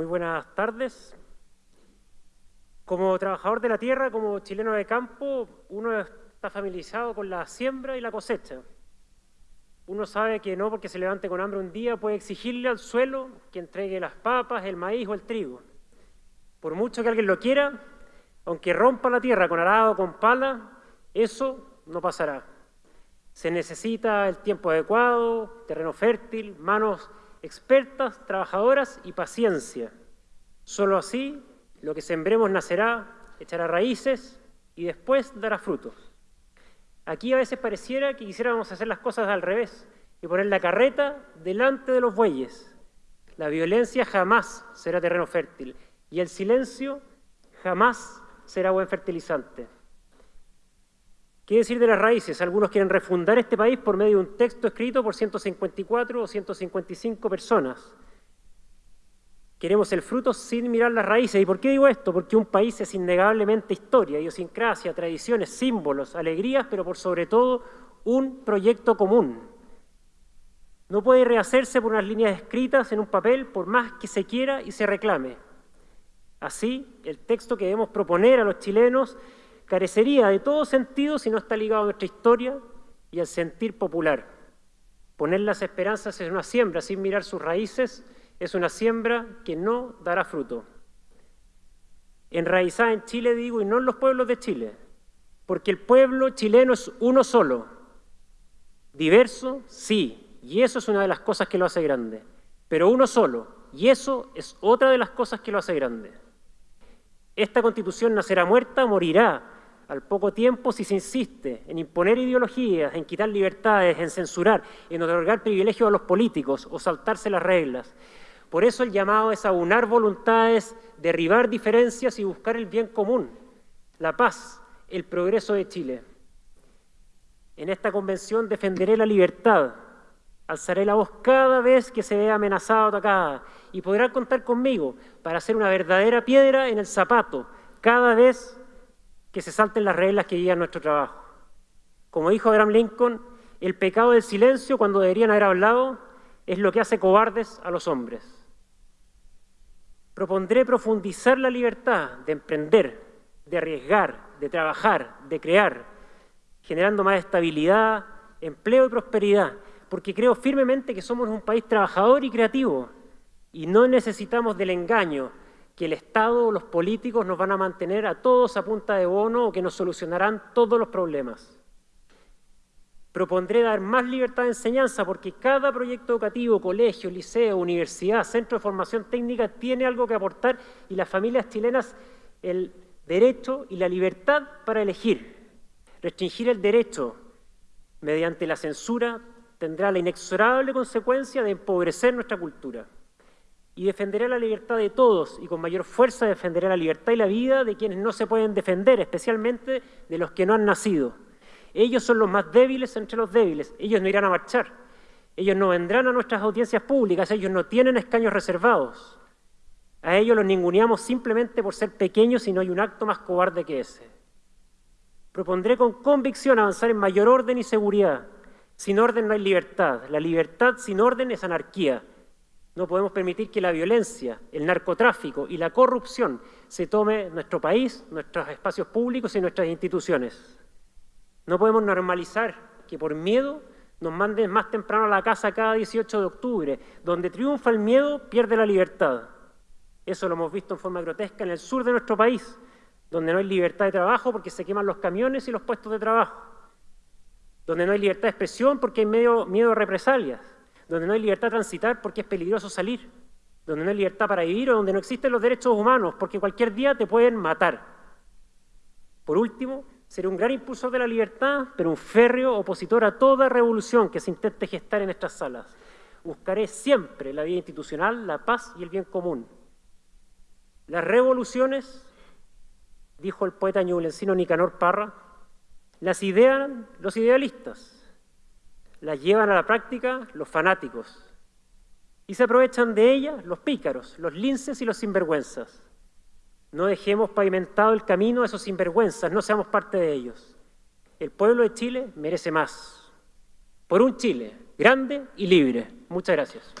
muy buenas tardes. Como trabajador de la tierra, como chileno de campo, uno está familiarizado con la siembra y la cosecha. Uno sabe que no porque se levante con hambre un día puede exigirle al suelo que entregue las papas, el maíz o el trigo. Por mucho que alguien lo quiera, aunque rompa la tierra con arado o con pala, eso no pasará. Se necesita el tiempo adecuado, terreno fértil, manos expertas, trabajadoras y paciencia. Solo así lo que sembremos nacerá, echará raíces y después dará frutos. Aquí a veces pareciera que quisiéramos hacer las cosas al revés y poner la carreta delante de los bueyes. La violencia jamás será terreno fértil y el silencio jamás será buen fertilizante. ¿Qué decir de las raíces? Algunos quieren refundar este país por medio de un texto escrito por 154 o 155 personas. Queremos el fruto sin mirar las raíces. ¿Y por qué digo esto? Porque un país es innegablemente historia, idiosincrasia, tradiciones, símbolos, alegrías, pero por sobre todo un proyecto común. No puede rehacerse por unas líneas escritas en un papel por más que se quiera y se reclame. Así, el texto que debemos proponer a los chilenos carecería de todo sentido si no está ligado a nuestra historia y al sentir popular. Poner las esperanzas en una siembra sin mirar sus raíces es una siembra que no dará fruto. Enraizada en Chile, digo, y no en los pueblos de Chile, porque el pueblo chileno es uno solo. Diverso, sí, y eso es una de las cosas que lo hace grande, pero uno solo, y eso es otra de las cosas que lo hace grande. Esta constitución nacerá muerta, morirá, al poco tiempo si se insiste en imponer ideologías, en quitar libertades, en censurar, en otorgar privilegios a los políticos o saltarse las reglas. Por eso el llamado es aunar voluntades, derribar diferencias y buscar el bien común, la paz, el progreso de Chile. En esta convención defenderé la libertad, alzaré la voz cada vez que se vea amenazada o atacada y podrá contar conmigo para ser una verdadera piedra en el zapato cada vez que se salten las reglas que guían nuestro trabajo. Como dijo Abraham Lincoln, el pecado del silencio cuando deberían haber hablado es lo que hace cobardes a los hombres. Propondré profundizar la libertad de emprender, de arriesgar, de trabajar, de crear, generando más estabilidad, empleo y prosperidad, porque creo firmemente que somos un país trabajador y creativo y no necesitamos del engaño, que el Estado o los políticos nos van a mantener a todos a punta de bono o que nos solucionarán todos los problemas. Propondré dar más libertad de enseñanza porque cada proyecto educativo, colegio, liceo, universidad, centro de formación técnica tiene algo que aportar y las familias chilenas el derecho y la libertad para elegir. Restringir el derecho mediante la censura tendrá la inexorable consecuencia de empobrecer nuestra cultura y defenderé la libertad de todos y con mayor fuerza defenderé la libertad y la vida de quienes no se pueden defender, especialmente de los que no han nacido. Ellos son los más débiles entre los débiles, ellos no irán a marchar, ellos no vendrán a nuestras audiencias públicas, ellos no tienen escaños reservados. A ellos los ninguneamos simplemente por ser pequeños y no hay un acto más cobarde que ese. Propondré con convicción avanzar en mayor orden y seguridad. Sin orden no hay libertad. La libertad sin orden es anarquía. No podemos permitir que la violencia, el narcotráfico y la corrupción se tome nuestro país, nuestros espacios públicos y nuestras instituciones. No podemos normalizar que por miedo nos manden más temprano a la casa cada 18 de octubre. Donde triunfa el miedo, pierde la libertad. Eso lo hemos visto en forma grotesca en el sur de nuestro país, donde no hay libertad de trabajo porque se queman los camiones y los puestos de trabajo. Donde no hay libertad de expresión porque hay miedo, miedo a represalias donde no hay libertad de transitar porque es peligroso salir, donde no hay libertad para vivir o donde no existen los derechos humanos porque cualquier día te pueden matar. Por último, seré un gran impulsor de la libertad, pero un férreo opositor a toda revolución que se intente gestar en estas salas. Buscaré siempre la vida institucional, la paz y el bien común. Las revoluciones, dijo el poeta ñublencino Nicanor Parra, las idean los idealistas, las llevan a la práctica los fanáticos y se aprovechan de ellas los pícaros, los linces y los sinvergüenzas. No dejemos pavimentado el camino a esos sinvergüenzas, no seamos parte de ellos. El pueblo de Chile merece más. Por un Chile grande y libre. Muchas gracias.